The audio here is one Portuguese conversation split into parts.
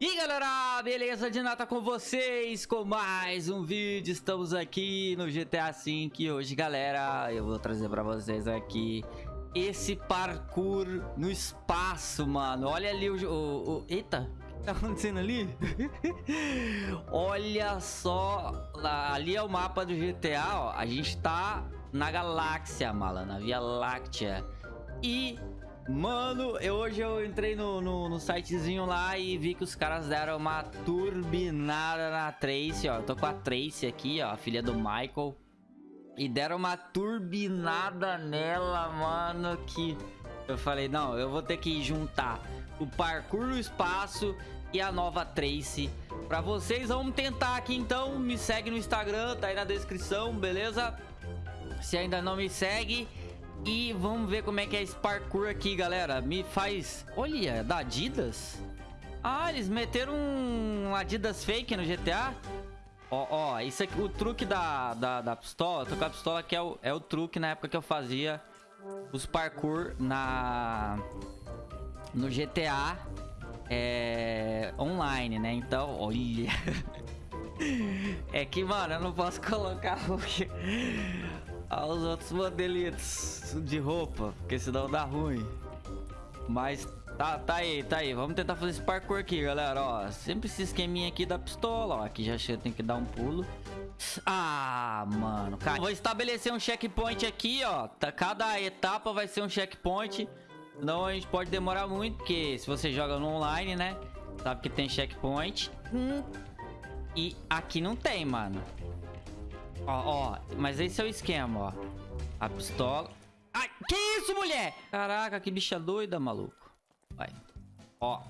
E galera, beleza? De nata com vocês com mais um vídeo, estamos aqui no GTA V e hoje galera, eu vou trazer pra vocês aqui esse parkour no espaço, mano Olha ali o... o, o eita, o que tá acontecendo ali? Olha só, ali é o mapa do GTA, ó, a gente tá na galáxia, mala, na Via Láctea E Mano, eu, hoje eu entrei no, no, no, sitezinho lá e vi que os caras deram uma turbinada na Tracy, ó. Tô com a Tracy aqui, ó, a filha do Michael. E deram uma turbinada nela, mano, que... Eu falei, não, eu vou ter que juntar o parkour no espaço e a nova Tracy pra vocês. Vamos tentar aqui, então. Me segue no Instagram, tá aí na descrição, beleza? Se ainda não me segue... E vamos ver como é que é esse parkour aqui, galera. Me faz... Olha, da Adidas? Ah, eles meteram um Adidas fake no GTA? Ó, ó, isso aqui, o truque da, da, da pistola, com a pistola que é o, é o truque na época que eu fazia os parkour na... No GTA é, online, né? Então, olha... é que, mano, eu não posso colocar aos outros modelitos de roupa, porque senão dá ruim. Mas tá, tá aí, tá aí. Vamos tentar fazer esse parkour aqui, galera, ó. Sempre esse esqueminha aqui da pistola, ó. Aqui já chega, tem que dar um pulo. Ah, mano, cara. Vou estabelecer um checkpoint aqui, ó. Tá, cada etapa vai ser um checkpoint. Senão a gente pode demorar muito, porque se você joga no online, né? Sabe que tem checkpoint. Hum. E aqui não tem, mano. Ó, ó. Mas esse é o esquema, ó. A pistola. Ai, que isso, mulher? Caraca, que bicha doida, maluco. Vai. Ó.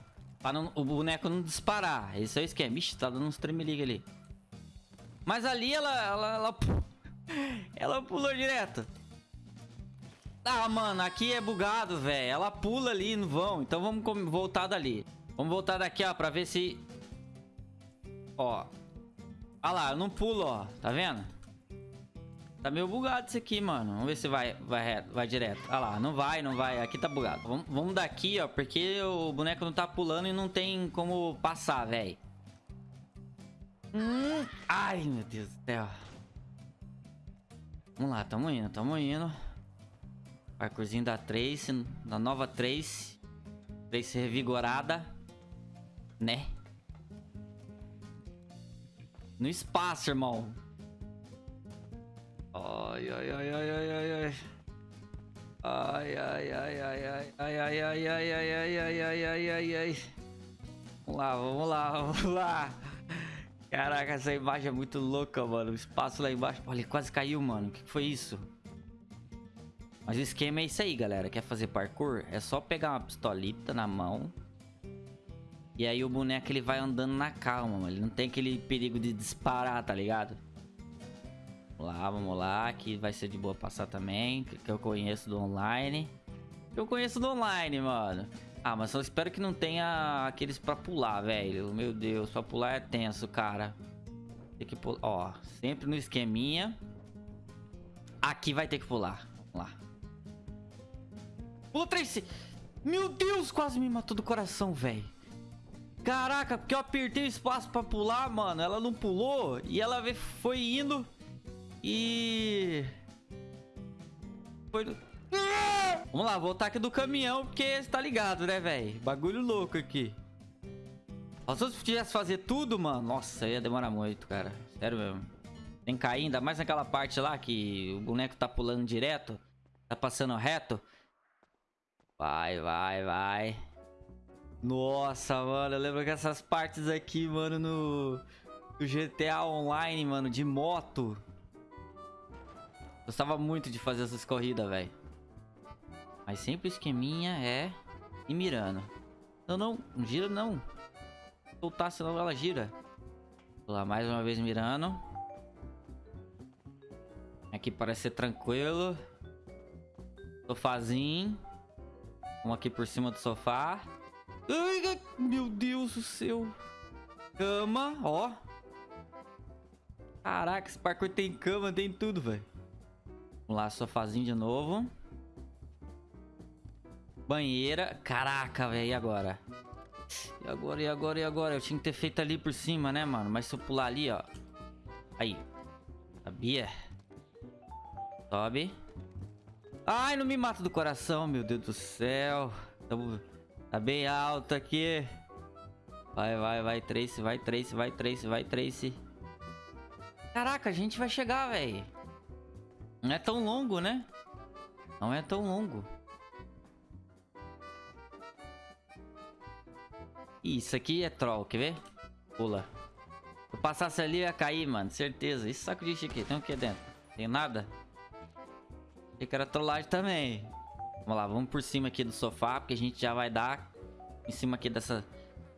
Pra não, o boneco não disparar. Esse é o esquema. Ixi, tá dando uns tremeliga ali. Mas ali ela... Ela, ela, ela pulou direto. Ah, mano, aqui é bugado, velho. Ela pula ali no vão. Então vamos voltar dali. Vamos voltar daqui, ó, pra ver se... Ó. Olha lá, eu não pulo, ó. Tá vendo? Tá meio bugado isso aqui, mano. Vamos ver se vai, vai, vai direto. Ah lá, não vai, não vai. Aqui tá bugado. Vamos, vamos daqui, ó, porque o boneco não tá pulando e não tem como passar, velho. Hum. Ai, meu Deus do céu. Vamos lá, tamo indo, tamo indo. Parkourzinho da Trace, da nova Trace. Trace revigorada. Né? No espaço, irmão. Ai, ai, ai, ai, ai, ai, ai. Ai, ai, ai, ai, ai, ai, ai, ai, ai, ai, ai, ai, ai, ai, ai, ai. Vamos lá, vamos lá, vamos lá. Caraca, essa imagem é muito louca, mano. O espaço lá embaixo. Olha, quase caiu, mano. O que foi isso? Mas o esquema é isso aí, galera. Quer fazer parkour? É só pegar uma pistolita na mão. E aí o boneco ele vai andando na calma, mano. Ele não tem aquele perigo de disparar, tá ligado? Vamos lá, vamos lá. Aqui vai ser de boa passar também. Que eu conheço do online. Que eu conheço do online, mano. Ah, mas eu espero que não tenha aqueles pra pular, velho. Meu Deus, pra pular é tenso, cara. Tem que pular. Ó, sempre no esqueminha. Aqui vai ter que pular. Vamos lá. Pula, Tracy! Meu Deus, quase me matou do coração, velho. Caraca, porque eu apertei o espaço pra pular, mano. Ela não pulou e ela foi indo e... Foi... Vamos lá, voltar aqui do caminhão, porque você tá ligado, né, velho? Bagulho louco aqui. Se eu tivesse fazer tudo, mano, nossa, ia demorar muito, cara. Sério mesmo. Tem que cair, ainda mais naquela parte lá que o boneco tá pulando direto. Tá passando reto. Vai, vai, vai. Nossa, mano, eu lembro que essas partes aqui, mano, no, no GTA Online, mano, de moto. Gostava muito de fazer essas corridas, velho. Mas sempre o esqueminha é ir mirando. Não, não. Gira não. Soltar, senão ela gira. Vou lá, mais uma vez mirando. Aqui parece ser tranquilo. Sofazinho. Vamos aqui por cima do sofá. Ai, meu Deus do céu. Cama, ó. Caraca, esse parkour tem cama, tem tudo, velho. Vamos lá, sofazinho de novo. Banheira. Caraca, velho, e agora? E agora, e agora, e agora? Eu tinha que ter feito ali por cima, né, mano? Mas se eu pular ali, ó. Aí. Sabia? Sobe. Ai, não me mata do coração, meu Deus do céu. Tá bem alto aqui. Vai, vai, vai, Trace, vai, Trace, vai, Trace, vai, Trace. Caraca, a gente vai chegar, velho. Não é tão longo, né? Não é tão longo. Isso aqui é troll, quer ver? Pula. Se eu passasse ali, ia cair, mano. Certeza. Esse saco de lixo aqui, tem o que dentro? Tem nada? Achei que era trollagem também. Vamos lá, vamos por cima aqui do sofá, porque a gente já vai dar em cima aqui dessa...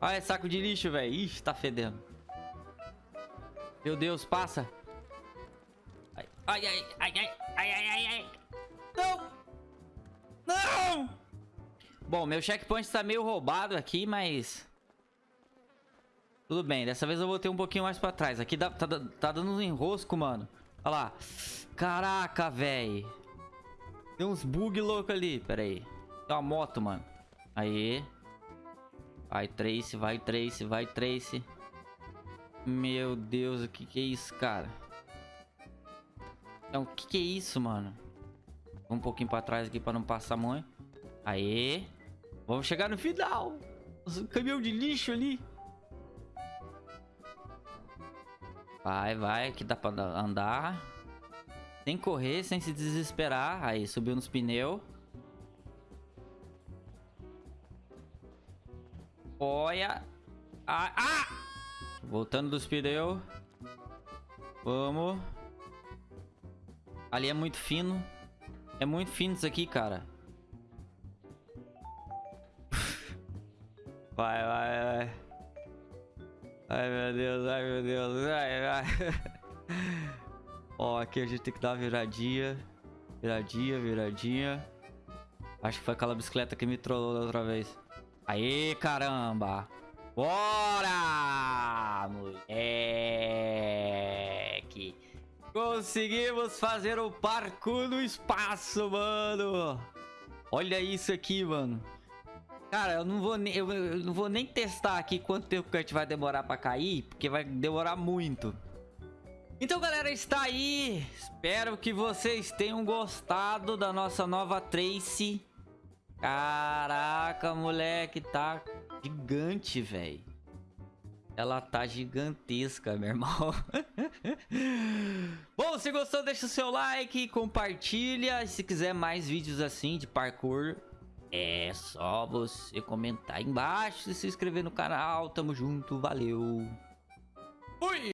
Olha, saco de lixo, velho. Ixi, tá fedendo. Meu Deus, passa. Ai, ai, ai, ai, ai, ai, ai, ai. Não! Não! Bom, meu checkpoint tá meio roubado aqui, mas... Tudo bem, dessa vez eu vou ter um pouquinho mais pra trás. Aqui dá, tá, tá dando um enrosco, mano. Olha lá. Caraca, velho. Tem uns bug louco ali. Pera aí. Tem uma moto, mano. Aí. Vai, Trace, vai, Trace, vai, Trace. Meu Deus, o que que é isso, cara? Então, o que que é isso, mano? Um pouquinho pra trás aqui pra não passar muito. Aí. Vamos chegar no final. O caminhão de lixo ali. Vai, vai, que dá pra andar. Sem correr, sem se desesperar. Aí, subiu nos pneus. Olha. Ah! ah! Voltando dos pneus. Vamos. Ali é muito fino. É muito fino isso aqui, cara. Vai, vai, vai. Ai, meu Deus, ai, meu Deus. Vai, vai. Ó, aqui a gente tem que dar uma viradinha. Viradinha, viradinha. Acho que foi aquela bicicleta que me trollou da outra vez. Aê, caramba! Bora! Moleque! Conseguimos fazer o parkour no espaço, mano! Olha isso aqui, mano. Cara, eu não vou eu, eu não vou nem testar aqui quanto tempo que a gente vai demorar pra cair, porque vai demorar muito. Então, galera, está aí. Espero que vocês tenham gostado da nossa nova Trace. Caraca, moleque, tá gigante, velho. Ela tá gigantesca, meu irmão. Bom, se gostou, deixa o seu like, compartilha. E se quiser mais vídeos assim de parkour, é só você comentar aí embaixo e se inscrever no canal. Tamo junto, valeu. Fui!